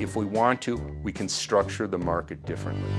If we want to, we can structure the market differently.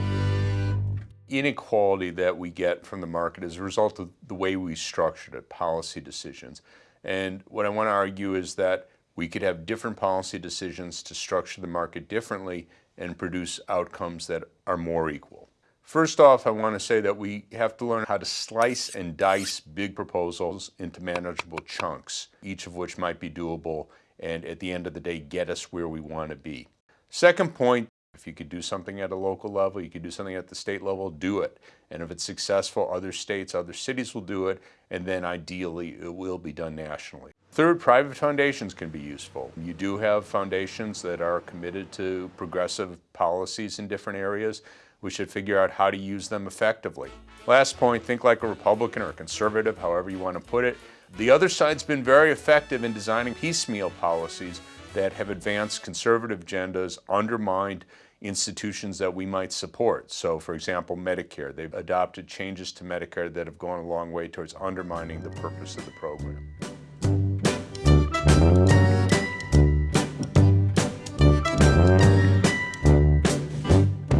Inequality that we get from the market is a result of the way we structured it, policy decisions. And what I want to argue is that we could have different policy decisions to structure the market differently and produce outcomes that are more equal. First off, I want to say that we have to learn how to slice and dice big proposals into manageable chunks, each of which might be doable and at the end of the day get us where we want to be. Second point, if you could do something at a local level, you could do something at the state level, do it. And if it's successful, other states, other cities will do it, and then ideally it will be done nationally. Third, private foundations can be useful. You do have foundations that are committed to progressive policies in different areas. We should figure out how to use them effectively. Last point, think like a Republican or a conservative, however you want to put it. The other side's been very effective in designing piecemeal policies that have advanced conservative agendas, undermined institutions that we might support. So for example, Medicare, they've adopted changes to Medicare that have gone a long way towards undermining the purpose of the program.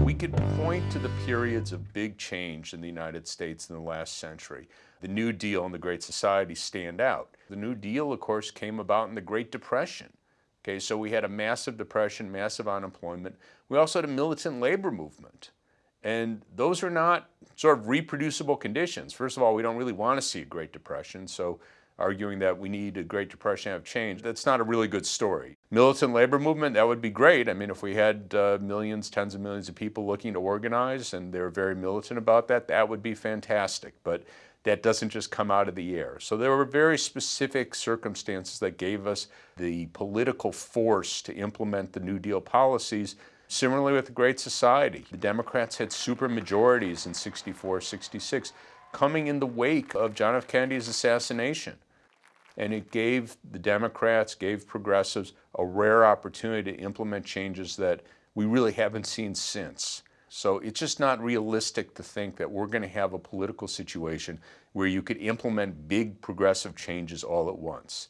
We could point to the periods of big change in the United States in the last century. The New Deal and the Great Society stand out. The New Deal, of course, came about in the Great Depression. Okay, so we had a massive depression, massive unemployment. We also had a militant labor movement. And those are not sort of reproducible conditions. First of all, we don't really want to see a Great Depression, so arguing that we need a Great Depression to have change, that's not a really good story. Militant labor movement, that would be great. I mean, if we had uh, millions, tens of millions of people looking to organize and they're very militant about that, that would be fantastic. But that doesn't just come out of the air. So there were very specific circumstances that gave us the political force to implement the New Deal policies. Similarly with the Great Society, the Democrats had super majorities in 64, 66, coming in the wake of John F. Kennedy's assassination. And it gave the Democrats, gave progressives a rare opportunity to implement changes that we really haven't seen since. So it's just not realistic to think that we're going to have a political situation where you could implement big progressive changes all at once.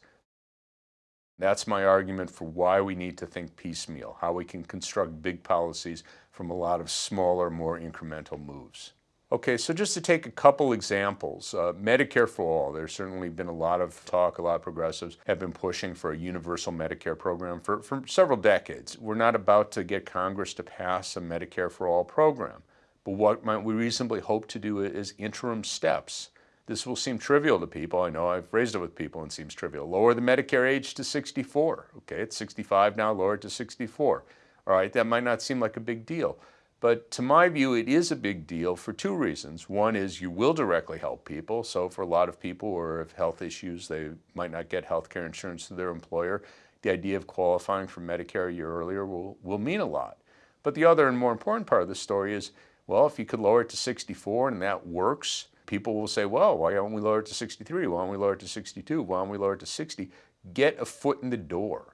That's my argument for why we need to think piecemeal, how we can construct big policies from a lot of smaller, more incremental moves. Okay, so just to take a couple examples, uh, Medicare for All, there's certainly been a lot of talk, a lot of progressives have been pushing for a universal Medicare program for, for several decades. We're not about to get Congress to pass a Medicare for All program, but what might we reasonably hope to do is interim steps. This will seem trivial to people. I know I've raised it with people and it seems trivial. Lower the Medicare age to 64. Okay, it's 65 now, lower it to 64. All right, that might not seem like a big deal. But to my view, it is a big deal for two reasons. One is you will directly help people. So for a lot of people who have health issues, they might not get health care insurance through their employer. The idea of qualifying for Medicare a year earlier will, will mean a lot. But the other and more important part of the story is, well, if you could lower it to 64 and that works, people will say, well, why don't we lower it to 63? Why don't we lower it to 62? Why don't we lower it to 60? Get a foot in the door.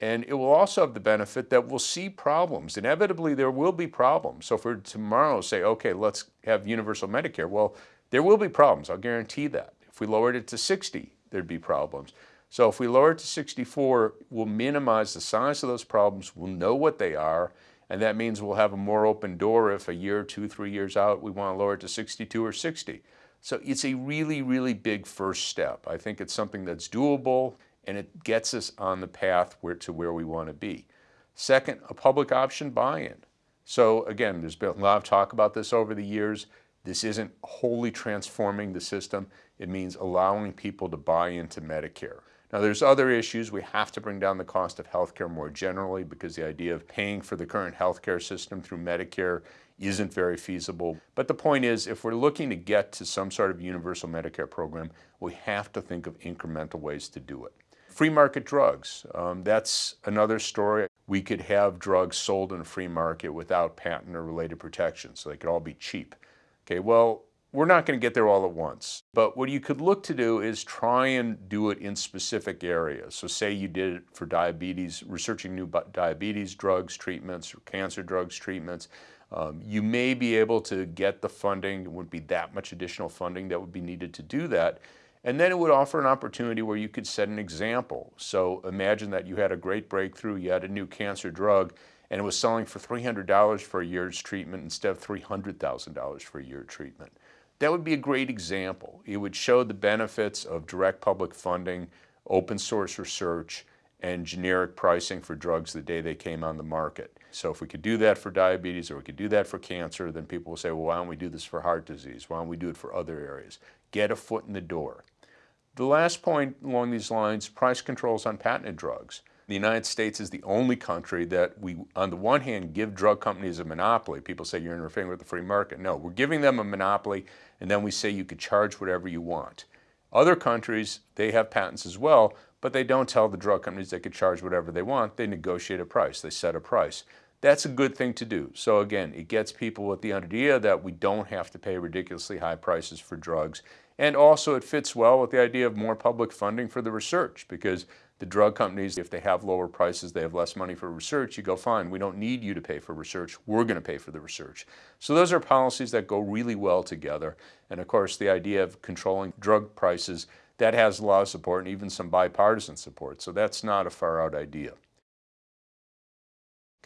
And it will also have the benefit that we'll see problems. Inevitably, there will be problems. So for tomorrow, say, okay, let's have universal Medicare. Well, there will be problems. I'll guarantee that. If we lowered it to 60, there'd be problems. So if we lower it to 64, we'll minimize the size of those problems. We'll know what they are. And that means we'll have a more open door if a year, two, three years out, we want to lower it to 62 or 60. So it's a really, really big first step. I think it's something that's doable and it gets us on the path where, to where we want to be. Second, a public option buy-in. So again, there's been a lot of talk about this over the years. This isn't wholly transforming the system. It means allowing people to buy into Medicare. Now there's other issues. We have to bring down the cost of healthcare more generally because the idea of paying for the current healthcare system through Medicare isn't very feasible. But the point is, if we're looking to get to some sort of universal Medicare program, we have to think of incremental ways to do it. Free market drugs, um, that's another story. We could have drugs sold in a free market without patent or related protection, so they could all be cheap. Okay, well, we're not going to get there all at once. But what you could look to do is try and do it in specific areas. So say you did it for diabetes, researching new diabetes drugs, treatments, or cancer drugs, treatments. Um, you may be able to get the funding, it wouldn't be that much additional funding that would be needed to do that. And then it would offer an opportunity where you could set an example. So imagine that you had a great breakthrough, you had a new cancer drug, and it was selling for $300 for a year's treatment instead of $300,000 for a year treatment. That would be a great example. It would show the benefits of direct public funding, open source research, and generic pricing for drugs the day they came on the market. So if we could do that for diabetes or we could do that for cancer, then people will say, well, why don't we do this for heart disease? Why don't we do it for other areas? Get a foot in the door. The last point along these lines, price controls on patented drugs. The United States is the only country that we, on the one hand, give drug companies a monopoly. People say you're interfering with the free market. No, we're giving them a monopoly, and then we say you could charge whatever you want. Other countries, they have patents as well, but they don't tell the drug companies they could charge whatever they want. They negotiate a price, they set a price. That's a good thing to do. So again, it gets people with the idea that we don't have to pay ridiculously high prices for drugs. And also it fits well with the idea of more public funding for the research because the drug companies, if they have lower prices, they have less money for research, you go, fine, we don't need you to pay for research, we're going to pay for the research. So those are policies that go really well together. And of course, the idea of controlling drug prices that has a lot of support and even some bipartisan support. So that's not a far out idea.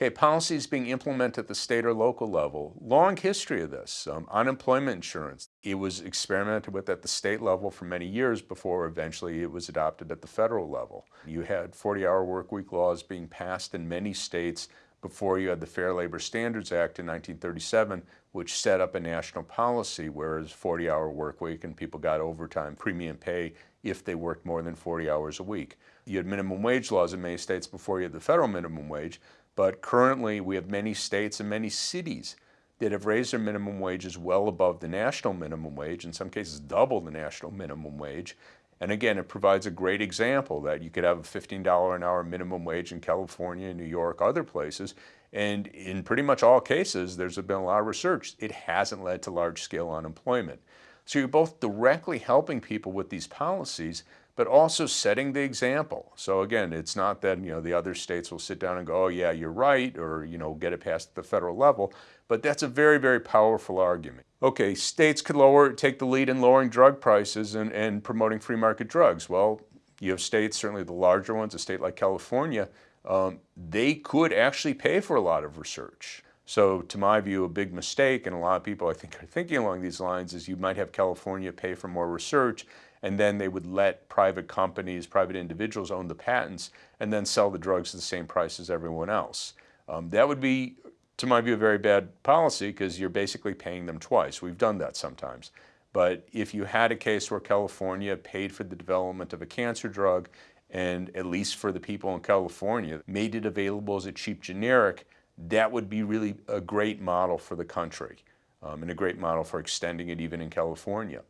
Okay, policies being implemented at the state or local level. Long history of this. Um, unemployment insurance. It was experimented with at the state level for many years before eventually it was adopted at the federal level. You had 40-hour workweek laws being passed in many states before you had the Fair Labor Standards Act in 1937, which set up a national policy, whereas 40-hour work week and people got overtime premium pay if they worked more than 40 hours a week. You had minimum wage laws in many states before you had the federal minimum wage, but currently we have many states and many cities that have raised their minimum wages well above the national minimum wage, in some cases double the national minimum wage, and again, it provides a great example that you could have a $15 an hour minimum wage in California, New York, other places, and in pretty much all cases, there's been a lot of research. It hasn't led to large-scale unemployment. So you're both directly helping people with these policies, but also setting the example. So again, it's not that you know the other states will sit down and go, oh yeah, you're right, or you know get it past the federal level, but that's a very, very powerful argument. Okay, states could lower, take the lead in lowering drug prices and, and promoting free market drugs. Well, you have states, certainly the larger ones, a state like California, um, they could actually pay for a lot of research. So to my view, a big mistake, and a lot of people I think are thinking along these lines, is you might have California pay for more research and then they would let private companies, private individuals own the patents and then sell the drugs at the same price as everyone else. Um, that would be, to my view, a very bad policy because you're basically paying them twice. We've done that sometimes. But if you had a case where California paid for the development of a cancer drug and at least for the people in California, made it available as a cheap generic, that would be really a great model for the country um, and a great model for extending it even in California.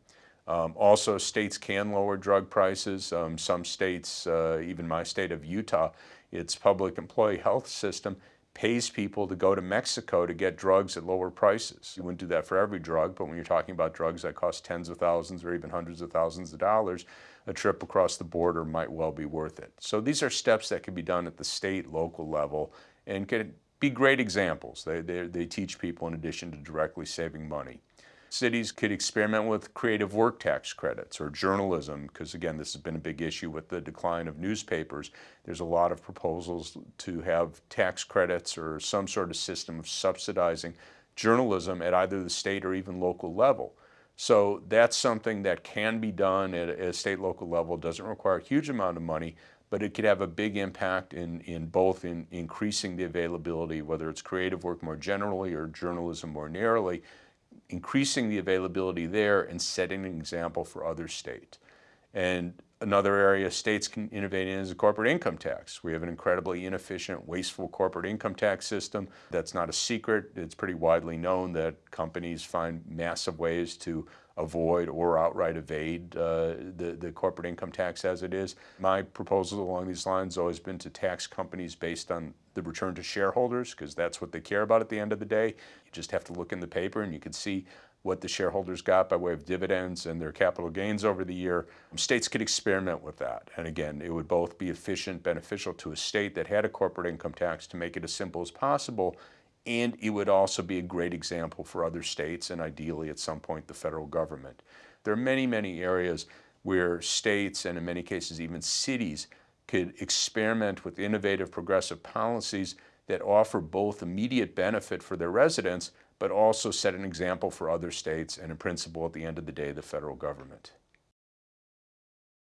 Um, also, states can lower drug prices. Um, some states, uh, even my state of Utah, its public employee health system pays people to go to Mexico to get drugs at lower prices. You wouldn't do that for every drug, but when you're talking about drugs that cost tens of thousands or even hundreds of thousands of dollars, a trip across the border might well be worth it. So these are steps that can be done at the state, local level, and can be great examples. They, they, they teach people in addition to directly saving money. Cities could experiment with creative work tax credits or journalism, because again, this has been a big issue with the decline of newspapers. There's a lot of proposals to have tax credits or some sort of system of subsidizing journalism at either the state or even local level. So that's something that can be done at a state local level, doesn't require a huge amount of money, but it could have a big impact in, in both in increasing the availability, whether it's creative work more generally or journalism more narrowly, increasing the availability there and setting an example for other states. And another area states can innovate in is a corporate income tax. We have an incredibly inefficient, wasteful corporate income tax system. That's not a secret. It's pretty widely known that companies find massive ways to avoid or outright evade uh, the, the corporate income tax as it is. My proposal along these lines has always been to tax companies based on the return to shareholders because that's what they care about at the end of the day. You just have to look in the paper and you can see what the shareholders got by way of dividends and their capital gains over the year. States could experiment with that. And again, it would both be efficient, beneficial to a state that had a corporate income tax to make it as simple as possible, and it would also be a great example for other states and ideally at some point the federal government. There are many, many areas where states and in many cases even cities could experiment with innovative progressive policies that offer both immediate benefit for their residents, but also set an example for other states and in principle at the end of the day, the federal government.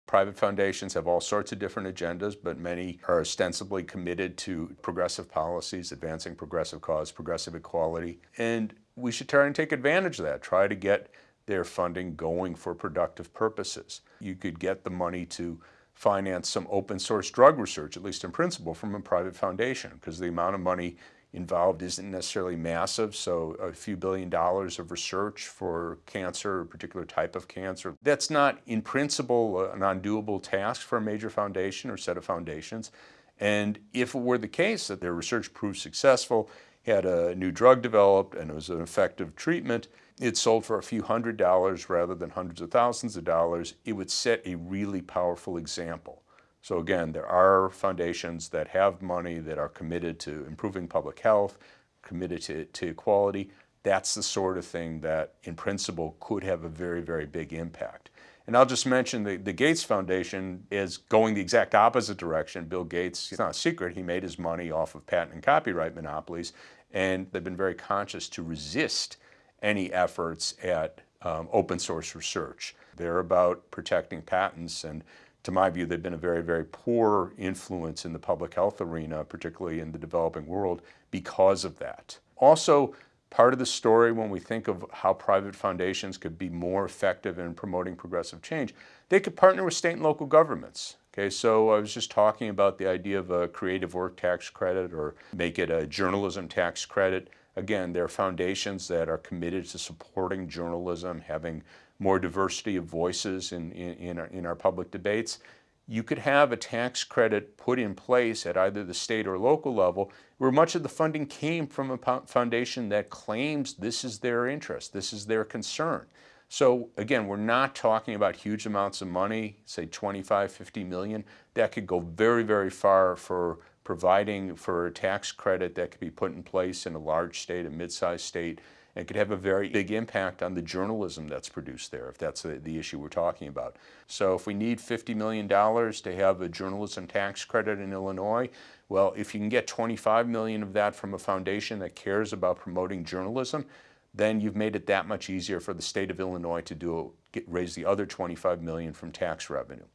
Private foundations have all sorts of different agendas, but many are ostensibly committed to progressive policies, advancing progressive cause, progressive equality. And we should try and take advantage of that, try to get their funding going for productive purposes. You could get the money to finance some open source drug research, at least in principle, from a private foundation, because the amount of money involved isn't necessarily massive, so a few billion dollars of research for cancer, a particular type of cancer, that's not in principle an undoable task for a major foundation or set of foundations. And if it were the case that their research proved successful, had a new drug developed and it was an effective treatment, it sold for a few hundred dollars rather than hundreds of thousands of dollars, it would set a really powerful example. So again, there are foundations that have money that are committed to improving public health, committed to, to equality. That's the sort of thing that in principle could have a very, very big impact. And I'll just mention the, the Gates Foundation is going the exact opposite direction. Bill Gates, it's not a secret, he made his money off of patent and copyright monopolies, and they've been very conscious to resist any efforts at um, open source research. They're about protecting patents and to my view, they've been a very, very poor influence in the public health arena, particularly in the developing world, because of that. Also, part of the story when we think of how private foundations could be more effective in promoting progressive change, they could partner with state and local governments. Okay, so I was just talking about the idea of a creative work tax credit or make it a journalism tax credit. Again, there are foundations that are committed to supporting journalism, having more diversity of voices in, in, in, our, in our public debates. You could have a tax credit put in place at either the state or local level where much of the funding came from a foundation that claims this is their interest, this is their concern. So again, we're not talking about huge amounts of money, say 25, 50 million. That could go very, very far for providing for a tax credit that could be put in place in a large state, a mid-sized state, and could have a very big impact on the journalism that's produced there, if that's the, the, issue we're talking about. So if we need $50 million to have a journalism tax credit in Illinois, well, if you can get 25 million of that from a foundation that cares about promoting journalism, then you've made it that much easier for the state of Illinois to do get, raise the other 25 million from tax revenue.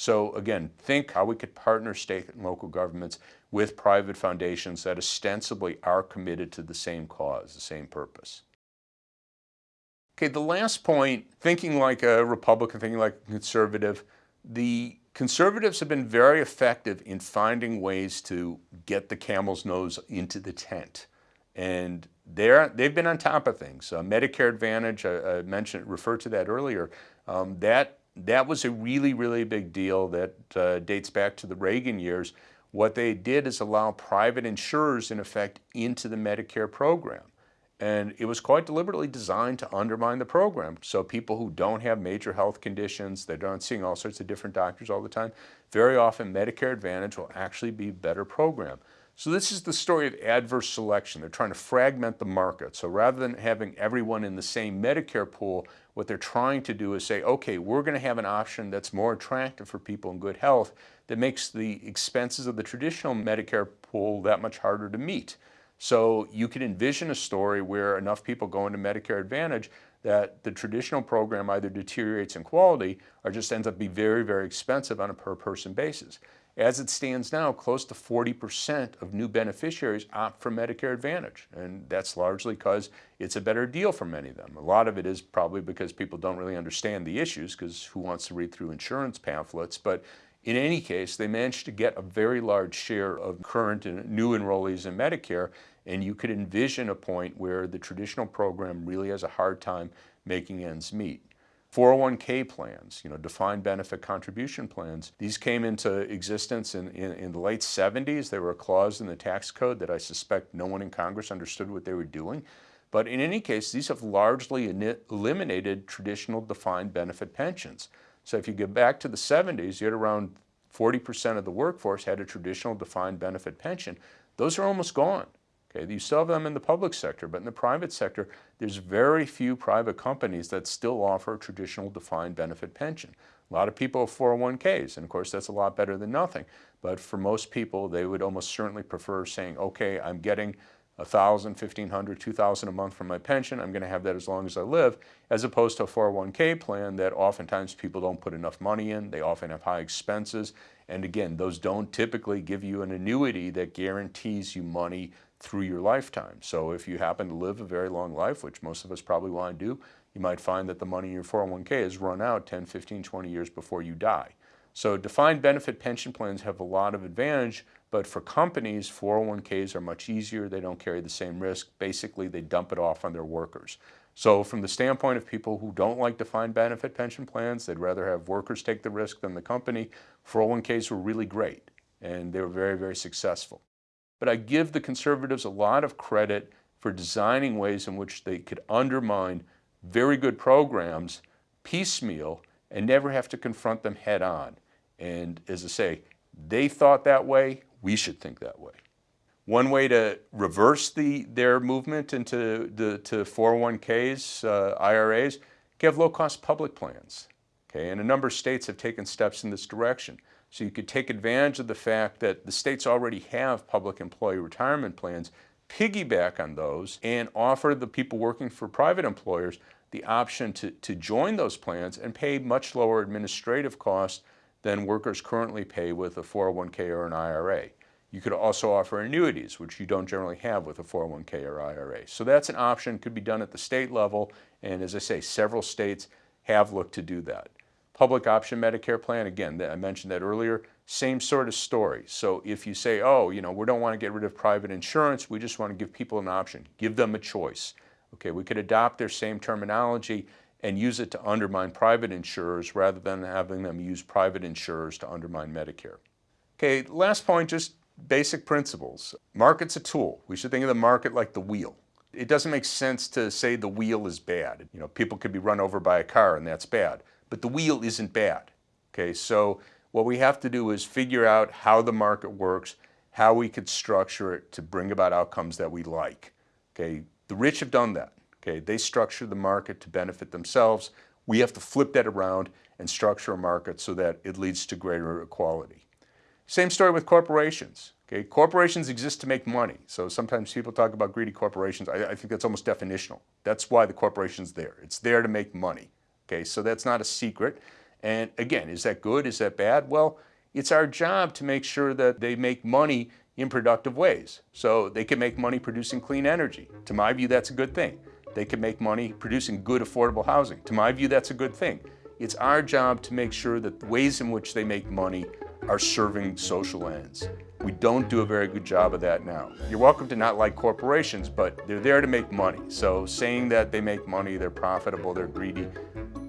So again, think how we could partner state and local governments with private foundations that ostensibly are committed to the same cause, the same purpose. Okay, the last point, thinking like a Republican, thinking like a conservative, the conservatives have been very effective in finding ways to get the camel's nose into the tent. And they're, they've been on top of things. Uh, Medicare Advantage, I, I, mentioned, referred to that earlier, um, that that was a really, really big deal that uh, dates back to the Reagan years. What they did is allow private insurers, in effect, into the Medicare program. And it was quite deliberately designed to undermine the program. So people who don't have major health conditions, they're not seeing all sorts of different doctors all the time, very often Medicare Advantage will actually be a better program. So this is the story of adverse selection. They're trying to fragment the market. So rather than having everyone in the same Medicare pool, what they're trying to do is say, okay, we're going to have an option that's more attractive for people in good health that makes the expenses of the traditional Medicare pool that much harder to meet. So you can envision a story where enough people go into Medicare Advantage that the traditional program either deteriorates in quality or just ends up being very, very expensive on a per person basis. As it stands now, close to 40% of new beneficiaries opt for Medicare Advantage, and that's largely because it's a better deal for many of them. A lot of it is probably because people don't really understand the issues, because who wants to read through insurance pamphlets, but in any case, they managed to get a very large share of current and new enrollees in Medicare, and you could envision a point where the traditional program really has a hard time making ends meet. 401k plans, you know, defined benefit contribution plans. These came into existence in, in, in, the late 70s. There were a clause in the tax code that I suspect no one in Congress understood what they were doing. But in any case, these have largely eliminated traditional defined benefit pensions. So if you go back to the 70s, you had around 40% of the workforce had a traditional defined benefit pension. Those are almost gone. Okay, you still have them in the public sector, but in the private sector, there's very few private companies that still offer a traditional defined benefit pension. A lot of people have 401ks, and of course that's a lot better than nothing. But for most people, they would almost certainly prefer saying, okay, I'm getting $1,000, $1,500, $2,000 a month from my pension, I'm going to have that as long as I live, as opposed to a 401k plan that oftentimes people don't put enough money in, they often have high expenses, and again, those don't typically give you an annuity that guarantees you money through your lifetime. So if you happen to live a very long life, which most of us probably want to do, you might find that the money in your 401k has run out 10, 15, 20 years before you die. So defined benefit pension plans have a lot of advantage, but for companies, 401ks are much easier. They don't carry the same risk. Basically, they dump it off on their workers. So from the standpoint of people who don't like defined benefit pension plans, they'd rather have workers take the risk than the company, 401ks were really great, and they were very, very successful. But I give the conservatives a lot of credit for designing ways in which they could undermine very good programs piecemeal and never have to confront them head on. And as I say, they thought that way, we should think that way. One way to reverse the, their movement into the to 401ks, uh, IRAs, have low-cost public plans. Okay, and a number of states have taken steps in this direction. So you could take advantage of the fact that the states already have public employee retirement plans, piggyback on those, and offer the people working for private employers the option to, to join those plans and pay much lower administrative costs than workers currently pay with a 401k or an IRA. You could also offer annuities, which you don't generally have with a 401k or IRA. So that's an option, could be done at the state level, and as I say, several states have looked to do that. Public option Medicare plan, again, I mentioned that earlier, same sort of story. So if you say, oh, you know, we don't want to get rid of private insurance, we just want to give people an option, give them a choice. Okay, we could adopt their same terminology and use it to undermine private insurers rather than having them use private insurers to undermine Medicare. Okay, last point, just basic principles. Market's a tool. We should think of the market like the wheel. It doesn't make sense to say the wheel is bad. You know, people could be run over by a car and that's bad but the wheel isn't bad. Okay, so what we have to do is figure out how the market works, how we could structure it to bring about outcomes that we like. Okay, the rich have done that. Okay, they structure the market to benefit themselves. We have to flip that around and structure a market so that it leads to greater equality. Same story with corporations. Okay, corporations exist to make money. So sometimes people talk about greedy corporations. I, I think that's almost definitional. That's why the corporation's there. It's there to make money. Okay, so that's not a secret. And again, is that good? Is that bad? Well, it's our job to make sure that they make money in productive ways. So they can make money producing clean energy. To my view, that's a good thing. They can make money producing good affordable housing. To my view, that's a good thing. It's our job to make sure that the ways in which they make money are serving social ends. We don't do a very good job of that now. You're welcome to not like corporations, but they're there to make money. So saying that they make money, they're profitable, they're greedy,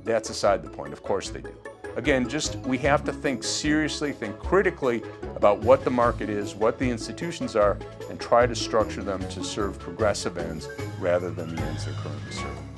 that's aside the point. Of course they do. Again, just we have to think seriously, think critically about what the market is, what the institutions are, and try to structure them to serve progressive ends rather than the ends they're currently serving.